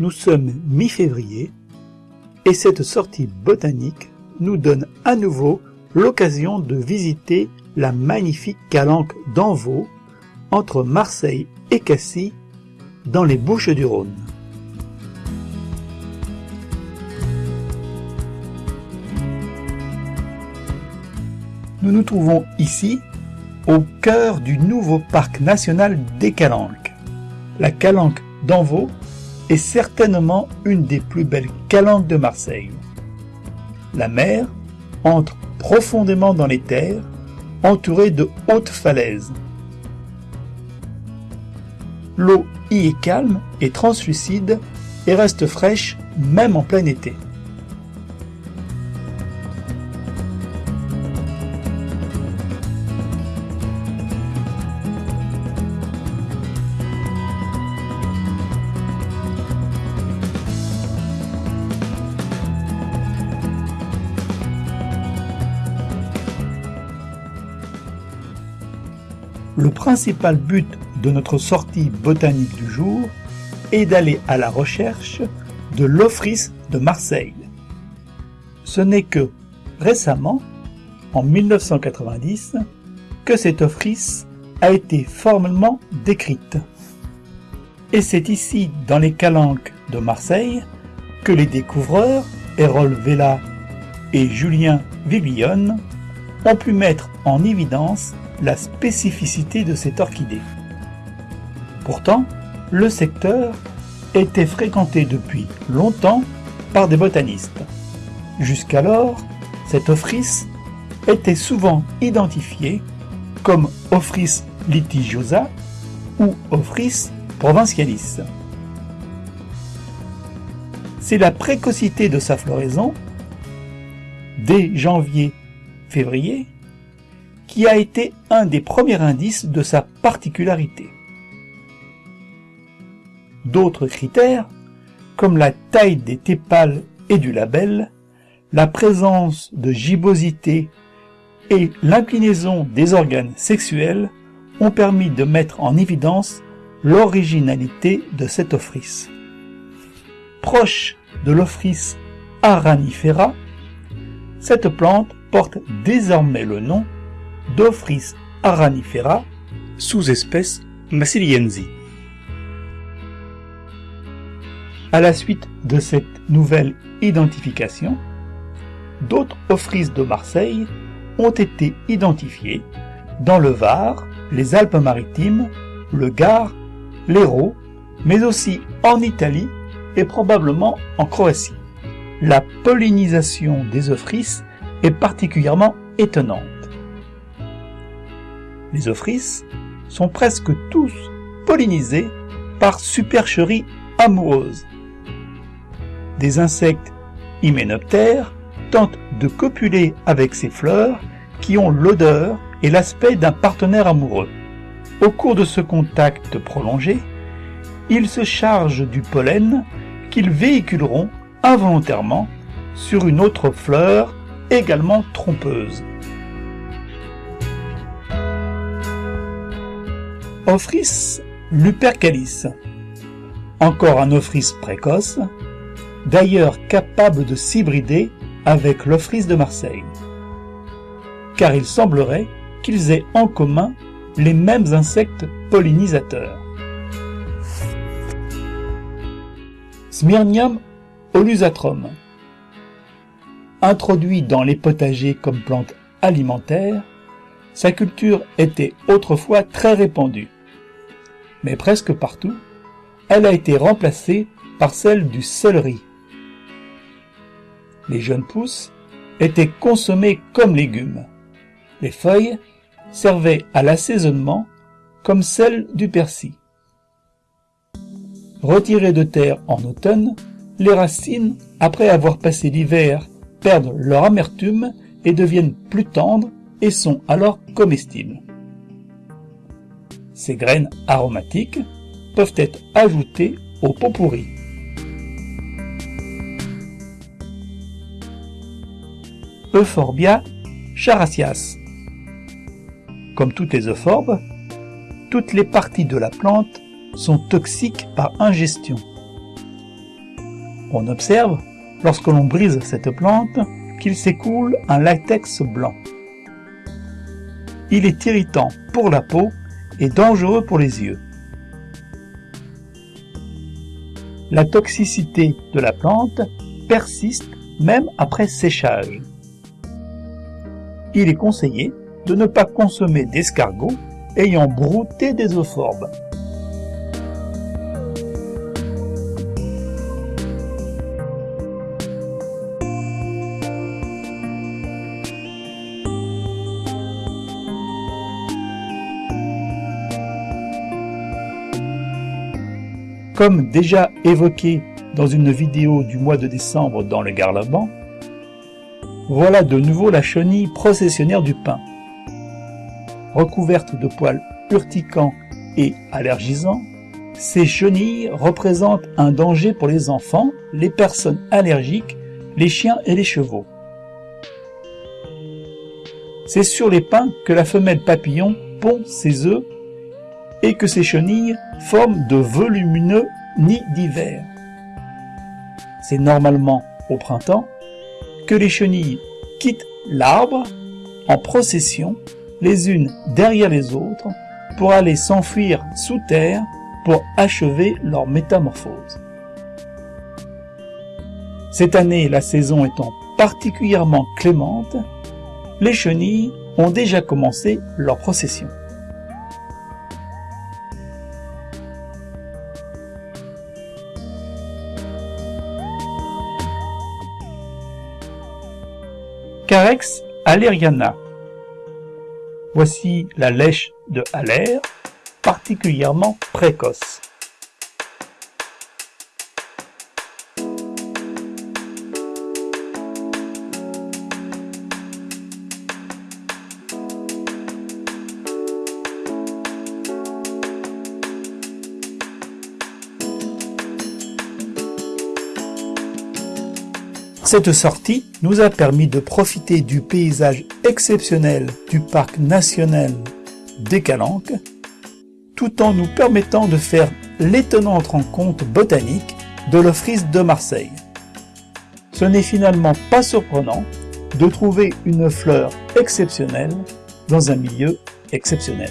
Nous sommes mi-février et cette sortie botanique nous donne à nouveau l'occasion de visiter la magnifique calanque d'Envaux entre Marseille et Cassis dans les Bouches du Rhône. Nous nous trouvons ici au cœur du nouveau parc national des Calanques. La calanque d'Envaux est certainement une des plus belles calanques de Marseille. La mer entre profondément dans les terres, entourée de hautes falaises. L'eau y est calme et translucide et reste fraîche même en plein été. Le principal but de notre sortie botanique du jour est d'aller à la recherche de l'Office de Marseille. Ce n'est que récemment, en 1990, que cette office a été formellement décrite. Et c'est ici, dans les calanques de Marseille, que les découvreurs, Erol Vella et Julien Viglione, ont pu mettre en évidence la spécificité de cette orchidée. Pourtant, le secteur était fréquenté depuis longtemps par des botanistes. Jusqu'alors, cette office était souvent identifiée comme Ophrys litigiosa ou Ophrys provincialis. C'est la précocité de sa floraison, dès janvier-février, qui a été un des premiers indices de sa particularité. D'autres critères, comme la taille des tépales et du label, la présence de gibbosité et l'inclinaison des organes sexuels ont permis de mettre en évidence l'originalité de cet office. Proche de l'Ophrys aranifera, cette plante porte désormais le nom d'Ophrys aranifera, sous-espèce massiliensi. À la suite de cette nouvelle identification, d'autres Ophrys de Marseille ont été identifiés dans le Var, les Alpes-Maritimes, le Gard, l'Hérault, mais aussi en Italie et probablement en Croatie. La pollinisation des Ophrys est particulièrement étonnante. Les Ophrys sont presque tous pollinisés par supercherie amoureuse. Des insectes hyménoptères tentent de copuler avec ces fleurs qui ont l'odeur et l'aspect d'un partenaire amoureux. Au cours de ce contact prolongé, ils se chargent du pollen qu'ils véhiculeront involontairement sur une autre fleur également trompeuse. Ophrys lupercalis, encore un Ophrys précoce, d'ailleurs capable de s'hybrider avec l'Ophrys de Marseille. Car il semblerait qu'ils aient en commun les mêmes insectes pollinisateurs. Smyrnium olusatrum Introduit dans les potagers comme plante alimentaire, sa culture était autrefois très répandue mais presque partout, elle a été remplacée par celle du céleri. Les jeunes pousses étaient consommées comme légumes. Les feuilles servaient à l'assaisonnement comme celles du persil. Retirées de terre en automne, les racines, après avoir passé l'hiver, perdent leur amertume et deviennent plus tendres et sont alors comestibles. Ces graines aromatiques peuvent être ajoutées au pot pourri. Euphorbia characias. Comme toutes les euphorbes, toutes les parties de la plante sont toxiques par ingestion. On observe, lorsque l'on brise cette plante, qu'il s'écoule un latex blanc. Il est irritant pour la peau et dangereux pour les yeux. La toxicité de la plante persiste même après séchage. Il est conseillé de ne pas consommer d'escargots ayant brouté des euphorbes. Comme déjà évoqué dans une vidéo du mois de décembre dans le Garlaban, voilà de nouveau la chenille processionnaire du pain. Recouverte de poils urticants et allergisants, ces chenilles représentent un danger pour les enfants, les personnes allergiques, les chiens et les chevaux. C'est sur les pins que la femelle papillon pond ses œufs et que ces chenilles forment de volumineux nids d'hiver. C'est normalement au printemps que les chenilles quittent l'arbre en procession, les unes derrière les autres, pour aller s'enfuir sous terre pour achever leur métamorphose. Cette année, la saison étant particulièrement clémente, les chenilles ont déjà commencé leur procession. Voici la lèche de Haller, particulièrement précoce. Cette sortie nous a permis de profiter du paysage exceptionnel du parc national des Calanques, tout en nous permettant de faire l'étonnante rencontre botanique de l'Office de Marseille. Ce n'est finalement pas surprenant de trouver une fleur exceptionnelle dans un milieu exceptionnel.